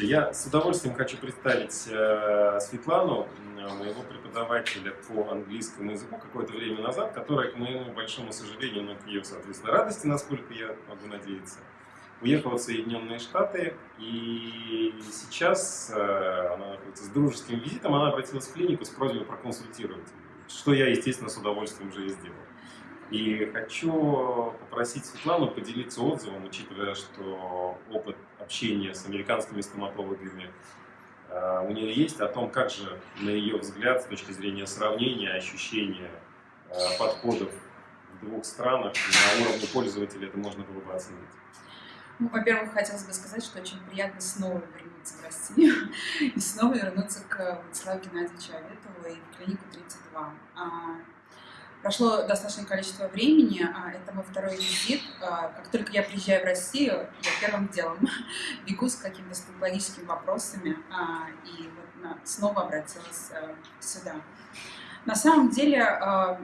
Я с удовольствием хочу представить э, Светлану, моего преподавателя по английскому языку какое-то время назад, которая, к моему большому сожалению, но к ее, соответственно, радости, насколько я могу надеяться, уехала в Соединенные Штаты, и сейчас э, она находится с дружеским визитом, она обратилась в клинику с просьбой проконсультировать, что я, естественно, с удовольствием уже и сделал. И хочу попросить Светлану поделиться отзывом, учитывая, что опыт общения с американскими стоматологами э, у нее есть, о том, как же, на ее взгляд, с точки зрения сравнения, ощущения, э, подходов в двух странах, на уровне пользователя это можно было бы оценить. Ну, во-первых, хотелось бы сказать, что очень приятно снова вернуться в Россию и снова вернуться к Владиславу Геннадьевичу Аветову и в клинику 32. Прошло достаточное количество времени, а, это мой второй визит. А, как только я приезжаю в Россию, я первым делом бегу с какими-то стоматологическими вопросами а, и вот снова обратилась сюда. На самом деле,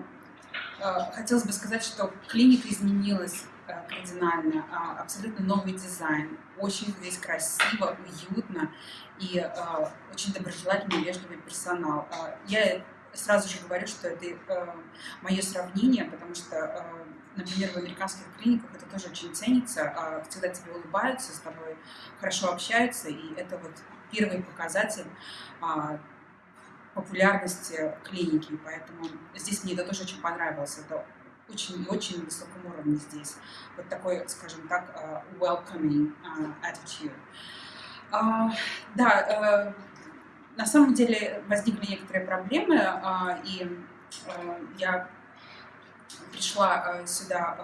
хотелось бы сказать, что клиника изменилась кардинально, абсолютно новый дизайн, очень здесь красиво, уютно и очень доброжелательный, вежливый персонал. Я сразу же говорю, что это э, мое сравнение, потому что, э, например, в американских клиниках это тоже очень ценится, э, всегда тебе улыбаются, с тобой хорошо общаются, и это вот первый показатель э, популярности клиники, поэтому здесь мне это тоже очень понравилось, это очень очень высоком уровне здесь, вот такой, скажем так, uh, welcoming uh, attitude. Uh, да, на самом деле возникли некоторые проблемы, а, и а, я пришла а, сюда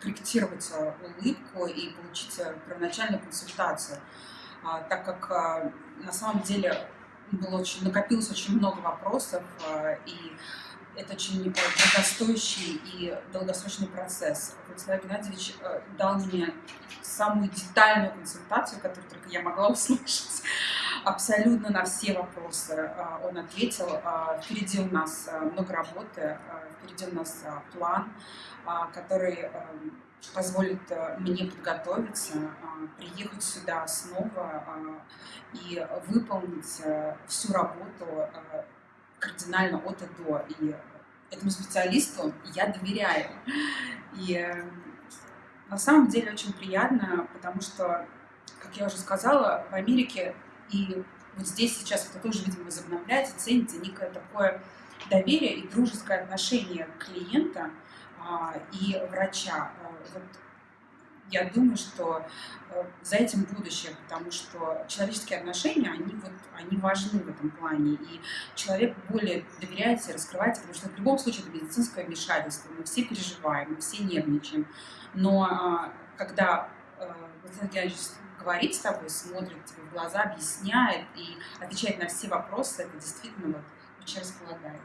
корректировать улыбку и получить первоначальную консультацию, так как на самом деле было очень, накопилось очень много вопросов, и это очень дорогостоящий и долгосрочный процесс. Владислав Геннадьевич дал мне самую детальную консультацию, которую только я могла услышать абсолютно на все вопросы а, он ответил. А, впереди у нас а, много работы, впереди у нас план, который позволит мне подготовиться, приехать сюда снова и выполнить всю работу кардинально от и до. И этому специалисту я доверяю. И э, на самом деле очень приятно, потому что, как я уже сказала, в Америке и вот здесь сейчас это тоже, видимо, возобновляется, ценится некое такое доверие и дружеское отношение клиента а, и врача. А, вот я думаю, что э, за этим будущее, потому что человеческие отношения, они, вот, они важны в этом плане, и человек более доверяется и раскрывается, потому что в любом случае это медицинское вмешательство, мы все переживаем, мы все нервничаем, но а, когда э, Владимир Геннадьевич говорит с тобой, смотрит тебе в глаза, объясняет и отвечает на все вопросы, это действительно вот очень располагает.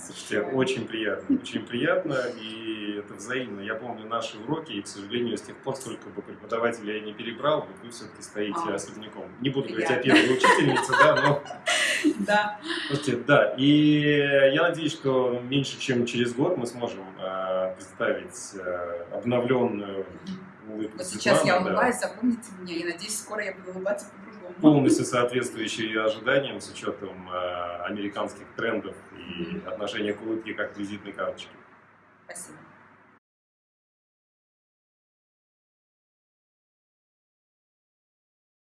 Слушайте, очень приятно, очень приятно, и это взаимно. Я помню наши уроки, и, к сожалению, с тех пор, сколько бы преподавателя я не перебрал, вот вы все-таки стоите а, особняком. Не буду приятно. говорить о первой учительнице, да, но... Да. Слушайте, да, и я надеюсь, что меньше, чем через год мы сможем э, представить э, обновленную улыбку Вот сейчас я улыбаюсь, да. запомните меня, и надеюсь, скоро я буду улыбаться по-другому. Полностью соответствующие ожиданиям с учетом э, американских трендов и отношения к улыбке как к визитной карточке. Спасибо.